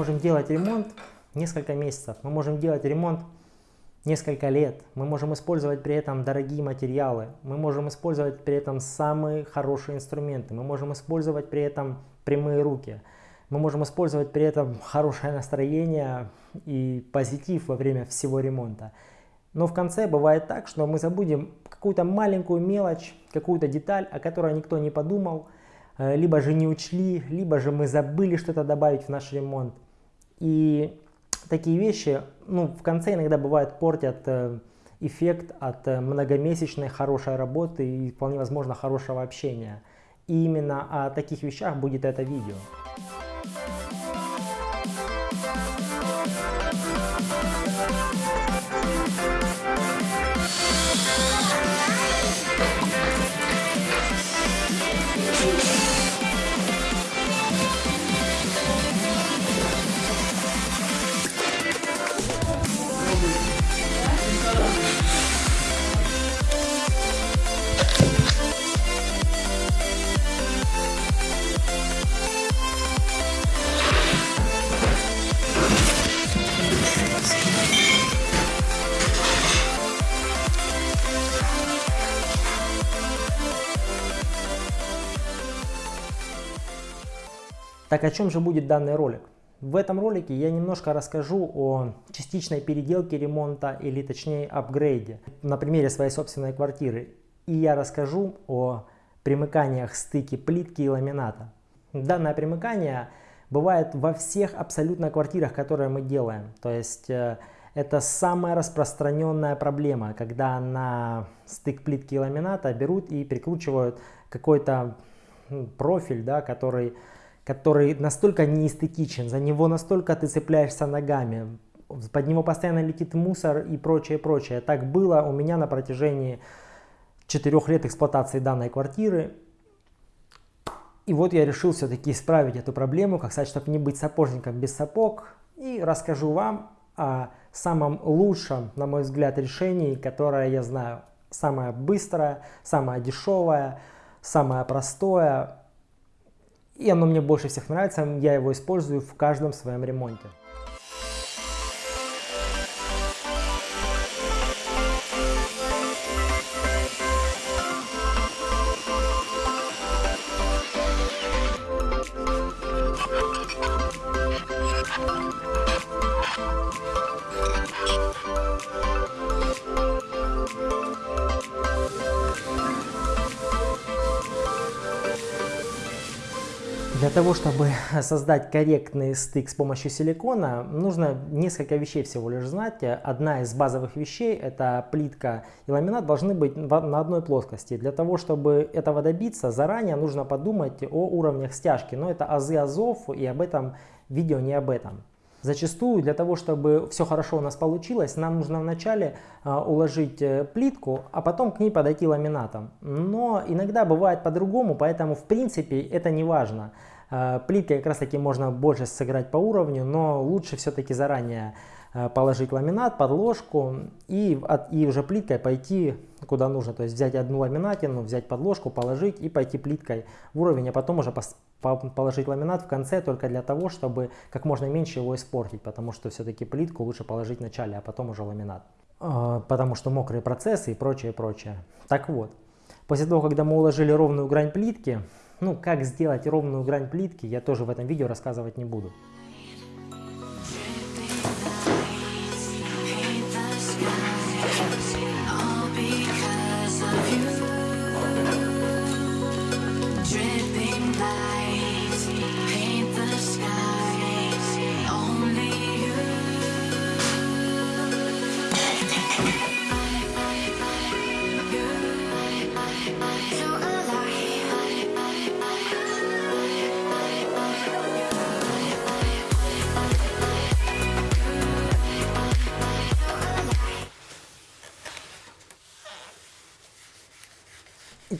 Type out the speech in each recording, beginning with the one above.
можем делать ремонт несколько месяцев, мы можем делать ремонт несколько лет, мы можем использовать при этом дорогие материалы, мы можем использовать при этом самые хорошие инструменты, мы можем использовать при этом прямые руки, мы можем использовать при этом хорошее настроение и позитив во время всего ремонта. Но в конце бывает так, что мы забудем какую-то маленькую мелочь, какую-то деталь, о которой никто не подумал, э, либо же не учли, либо же мы забыли что-то добавить в наш ремонт. И такие вещи ну, в конце иногда бывает портят э, эффект от э, многомесячной хорошей работы и вполне возможно хорошего общения. И именно о таких вещах будет это видео. Так о чем же будет данный ролик? В этом ролике я немножко расскажу о частичной переделке ремонта или точнее апгрейде на примере своей собственной квартиры. И я расскажу о примыканиях стыки плитки и ламината. Данное примыкание бывает во всех абсолютно квартирах, которые мы делаем. То есть э, это самая распространенная проблема, когда на стык плитки и ламината берут и прикручивают какой-то профиль, да, который который настолько неэстетичен, за него настолько ты цепляешься ногами, под него постоянно летит мусор и прочее, прочее. Так было у меня на протяжении четырех лет эксплуатации данной квартиры. И вот я решил все-таки исправить эту проблему, как сказать, чтобы не быть сапожником без сапог. И расскажу вам о самом лучшем, на мой взгляд, решении, которое я знаю. Самое быстрое, самое дешевое, самое простое, и оно мне больше всех нравится, я его использую в каждом своем ремонте. Для того, чтобы создать корректный стык с помощью силикона, нужно несколько вещей всего лишь знать. Одна из базовых вещей, это плитка и ламинат, должны быть на одной плоскости. Для того, чтобы этого добиться, заранее нужно подумать о уровнях стяжки. Но это азы азов, и об этом видео не об этом. Зачастую для того, чтобы все хорошо у нас получилось, нам нужно вначале э, уложить плитку, а потом к ней подойти ламинатом. Но иногда бывает по-другому, поэтому в принципе это не важно. Э, плиткой как раз таки можно больше сыграть по уровню, но лучше все-таки заранее э, положить ламинат, подложку и, и уже плиткой пойти куда нужно. То есть взять одну ламинатину, взять подложку, положить и пойти плиткой в уровень, а потом уже положить ламинат в конце только для того, чтобы как можно меньше его испортить, потому что все-таки плитку лучше положить в начале, а потом уже ламинат. Э, потому что мокрые процессы и прочее, прочее. Так вот, после того, когда мы уложили ровную грань плитки, ну, как сделать ровную грань плитки, я тоже в этом видео рассказывать не буду.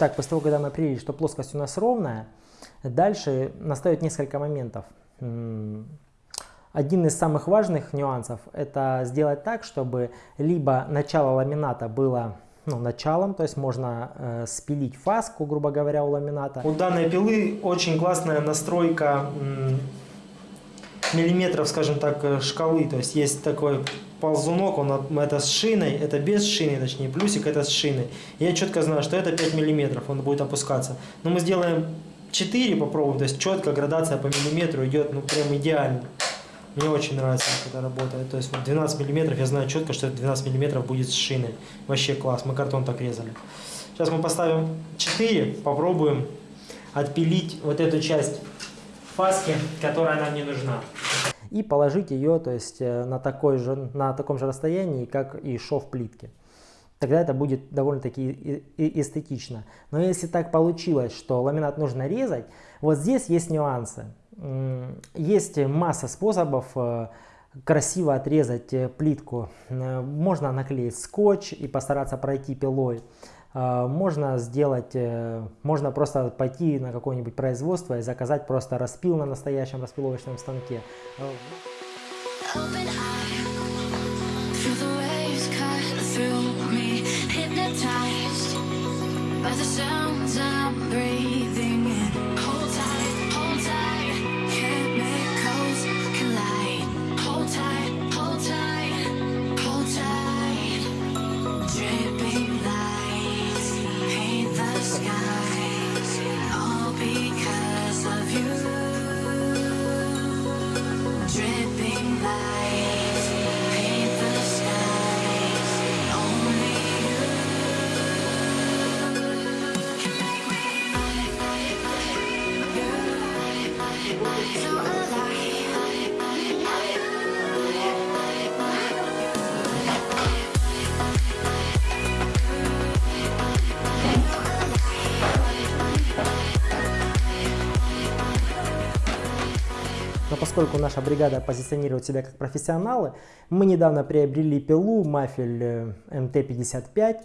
Итак, после того, когда мы определили, что плоскость у нас ровная, дальше настает несколько моментов. Один из самых важных нюансов – это сделать так, чтобы либо начало ламината было ну, началом, то есть можно э, спилить фаску, грубо говоря, у ламината. У данной пилы очень классная настройка миллиметров, скажем так, э, шкалы. То есть есть такой ползунок, он это с шиной, это без шины, точнее, плюсик это с шиной. Я четко знаю, что это 5 миллиметров, он будет опускаться. Но мы сделаем 4, попробуем, то есть четко градация по миллиметру идет, ну, прям идеально. Мне очень нравится, как это работает. То есть вот 12 миллиметров, я знаю четко, что это 12 миллиметров будет с шиной. Вообще класс, мы картон так резали. Сейчас мы поставим 4, попробуем отпилить вот эту часть фаски, которая нам не нужна. И положить ее то есть, э, на, такой же, на таком же расстоянии, как и шов плитки. Тогда это будет довольно-таки эстетично. Но если так получилось, что ламинат нужно резать, вот здесь есть нюансы. Есть масса способов э, красиво отрезать э, плитку. Можно наклеить скотч и постараться пройти пилой. А, можно сделать, э, можно просто пойти на какое-нибудь производство и заказать просто распил на настоящем распиловочном станке. By the sounds поскольку наша бригада позиционирует себя как профессионалы, мы недавно приобрели пилу Мафель МТ-55,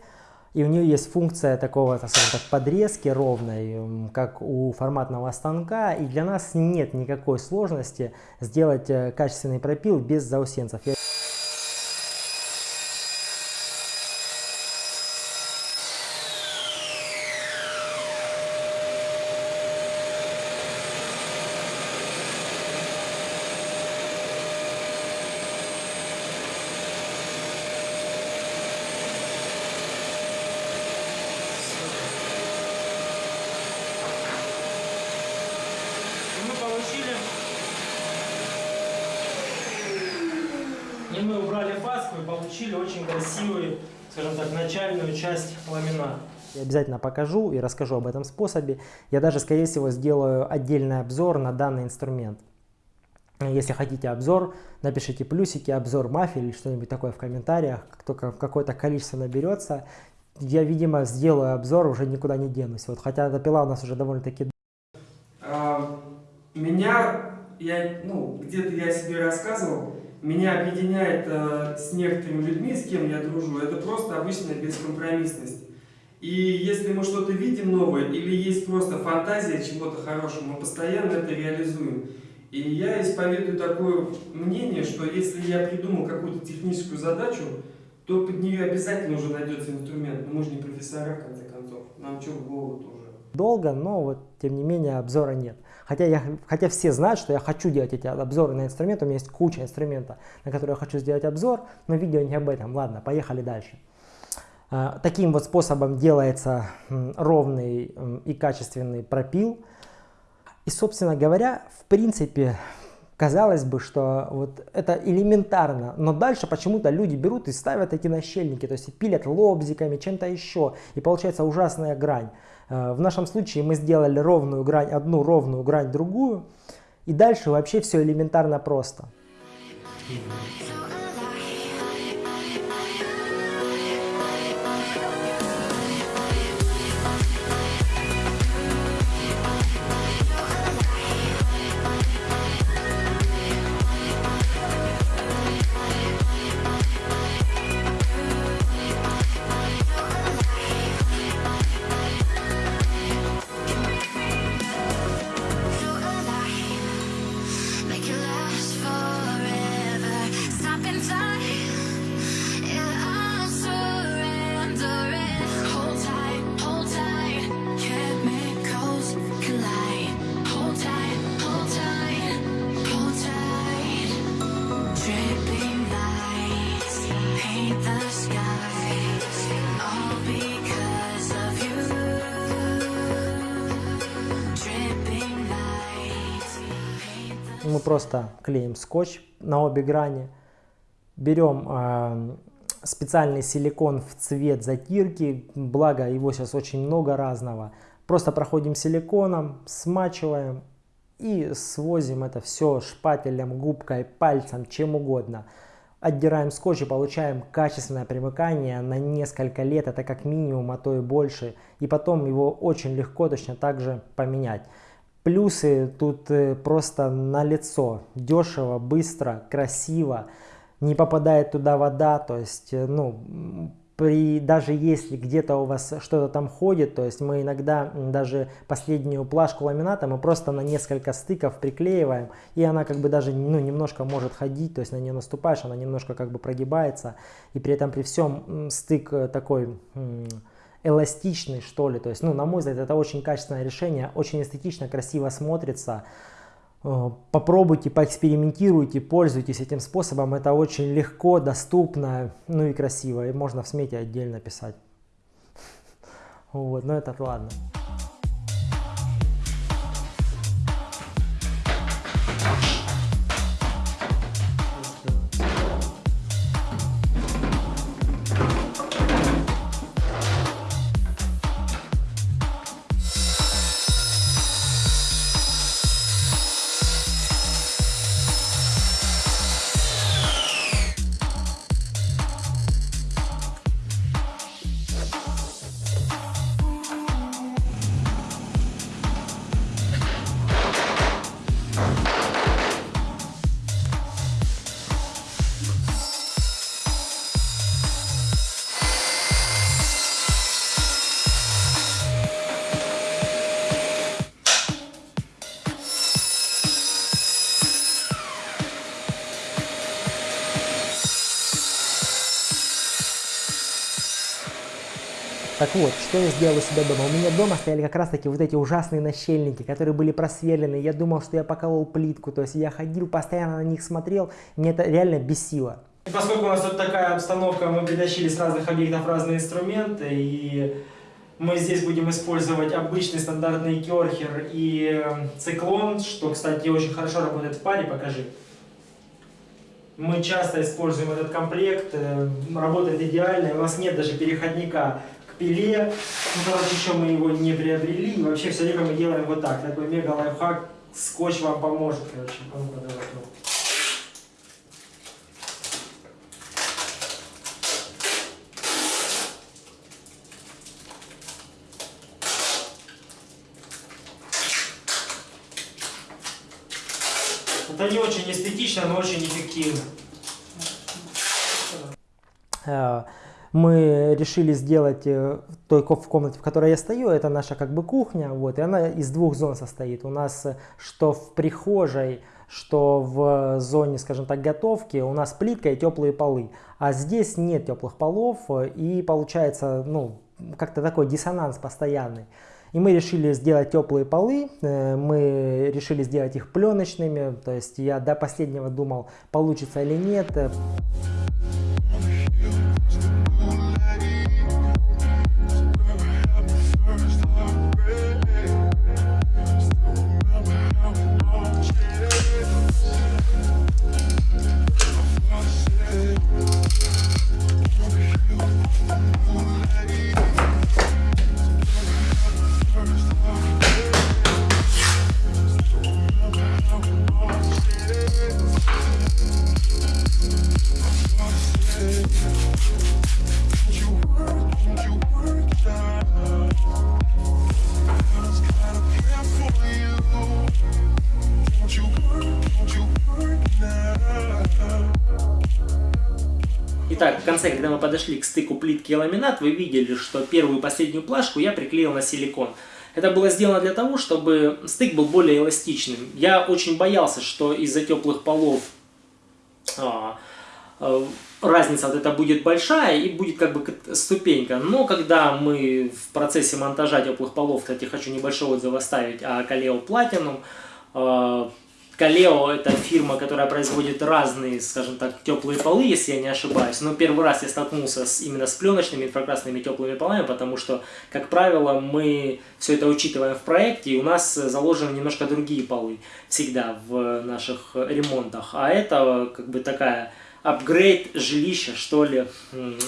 и у нее есть функция такого, так скажем так, подрезки ровной, как у форматного станка, и для нас нет никакой сложности сделать э, качественный пропил без заусенцев. И мы убрали фаску и получили очень красивую, скажем так, начальную часть ламината. Я обязательно покажу и расскажу об этом способе. Я даже, скорее всего, сделаю отдельный обзор на данный инструмент. Если хотите обзор, напишите плюсики, обзор мафии или что-нибудь такое в комментариях. Как только какое-то количество наберется, я, видимо, сделаю обзор, уже никуда не денусь. Вот, хотя эта пила у нас уже довольно-таки... Меня, я, ну, где-то я себе рассказывал, меня объединяет э, с некоторыми людьми, с кем я дружу, это просто обычная бескомпромиссность. И если мы что-то видим новое, или есть просто фантазия чего-то хорошего, мы постоянно это реализуем. И я исповедую такое мнение, что если я придумал какую-то техническую задачу, то под нее обязательно уже найдется инструмент. Но мы же не профессора, в конце концов. Нам что в голову тоже. Долго, но вот тем не менее обзора нет. Хотя, я, хотя все знают, что я хочу делать эти обзоры на инструменты, у меня есть куча инструментов, на которые я хочу сделать обзор, но видео не об этом. Ладно, поехали дальше. А, таким вот способом делается ровный и качественный пропил. И, собственно говоря, в принципе, казалось бы, что вот это элементарно, но дальше почему-то люди берут и ставят эти нащельники, то есть пилят лобзиками, чем-то еще, и получается ужасная грань. Э, в нашем случае мы сделали ровную грань, одну ровную грань, другую. И дальше вообще все элементарно просто. Make it просто клеим скотч на обе грани, берем э, специальный силикон в цвет затирки, благо его сейчас очень много разного. Просто проходим силиконом, смачиваем и свозим это все шпателем, губкой, пальцем, чем угодно. Отдираем скотч и получаем качественное примыкание на несколько лет, это как минимум, а то и больше. И потом его очень легко точно так же поменять. Плюсы тут э, просто на лицо. Дешево, быстро, красиво. Не попадает туда вода. То есть, э, ну, при, даже если где-то у вас что-то там ходит, то есть мы иногда даже последнюю плашку ламината мы просто на несколько стыков приклеиваем, и она как бы даже ну, немножко может ходить, то есть на нее наступаешь, она немножко как бы прогибается, и при этом при всем стык э, такой эластичный, что ли. То есть, ну, на мой взгляд, это очень качественное решение, очень эстетично, красиво смотрится. Э, попробуйте, поэкспериментируйте, пользуйтесь этим способом. Это очень легко, доступно, ну и красиво. И можно в смете отдельно писать. Вот, но это ладно. Вот, что я сделал у себя дома? У меня дома стояли как раз таки вот эти ужасные нащельники, которые были просверлены. Я думал, что я поколол плитку, то есть я ходил, постоянно на них смотрел, мне это реально бесило. И поскольку у нас тут такая обстановка, мы притащили с разных объектов разные инструменты, и мы здесь будем использовать обычный стандартный керхер и эм, циклон, что, кстати, очень хорошо работает в паре, покажи. Мы часто используем этот комплект, э, работает идеально, у нас нет даже переходника пиле. Ну, короче, еще мы его не приобрели. И вообще все время мы делаем вот так. Такой мега лайфхак. Скотч вам поможет, короче. А ну давай, ну. Это не очень эстетично, но очень эффективно. Мы решили сделать э, той в комнате, в которой я стою, это наша как бы кухня, вот, и она из двух зон состоит. У нас э, что в прихожей, что в зоне, скажем так, готовки у нас плитка и теплые полы, а здесь нет теплых полов, э, и получается, ну, как-то такой диссонанс постоянный. И мы решили сделать теплые полы, мы решили сделать их пленочными, то есть я до последнего думал, получится или нет. Конце, когда мы подошли к стыку плитки и ламинат, вы видели, что первую и последнюю плашку я приклеил на силикон. Это было сделано для того, чтобы стык был более эластичным. Я очень боялся, что из-за теплых полов а, а, разница вот эта будет большая и будет как бы ступенька. Но когда мы в процессе монтажа теплых полов, кстати, хочу небольшой отзыв оставить о Kaleo Platinum, Калео это фирма, которая производит разные, скажем так, теплые полы, если я не ошибаюсь. Но первый раз я столкнулся с, именно с пленочными инфракрасными теплыми полами, потому что, как правило, мы все это учитываем в проекте, и у нас заложены немножко другие полы всегда в наших ремонтах. А это как бы такая апгрейд жилища, что ли.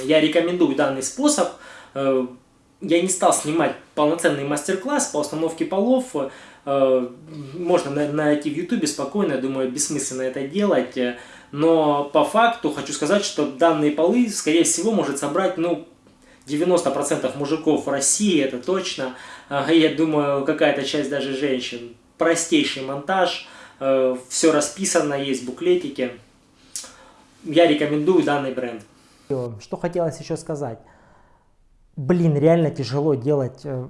Я рекомендую данный способ. Э, я не стал снимать полноценный мастер-класс по установке полов, можно найти в ютубе спокойно, я думаю, бессмысленно это делать. Но по факту хочу сказать, что данные полы, скорее всего, может собрать, ну, 90% мужиков в России, это точно. Я думаю, какая-то часть даже женщин. Простейший монтаж, э, все расписано, есть буклетики. Я рекомендую данный бренд. Что хотелось еще сказать. Блин, реально тяжело делать э,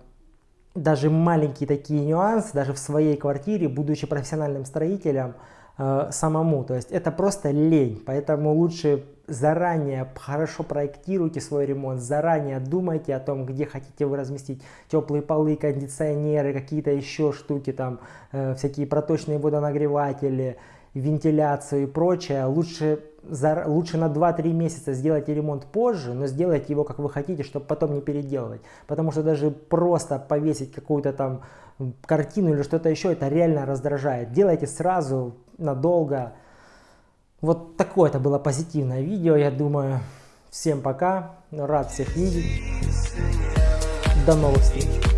даже маленькие такие нюансы, даже в своей квартире, будучи профессиональным строителем, э, самому. То есть это просто лень, поэтому лучше заранее хорошо проектируйте свой ремонт, заранее думайте о том, где хотите вы разместить теплые полы, кондиционеры, какие-то еще штуки, там э, всякие проточные водонагреватели, вентиляцию и прочее. Лучше за, лучше на 2-3 месяца сделайте ремонт позже, но сделайте его как вы хотите, чтобы потом не переделывать. Потому что даже просто повесить какую-то там картину или что-то еще, это реально раздражает. Делайте сразу, надолго. Вот такое это было позитивное видео, я думаю. Всем пока, рад всех видеть. До новых встреч.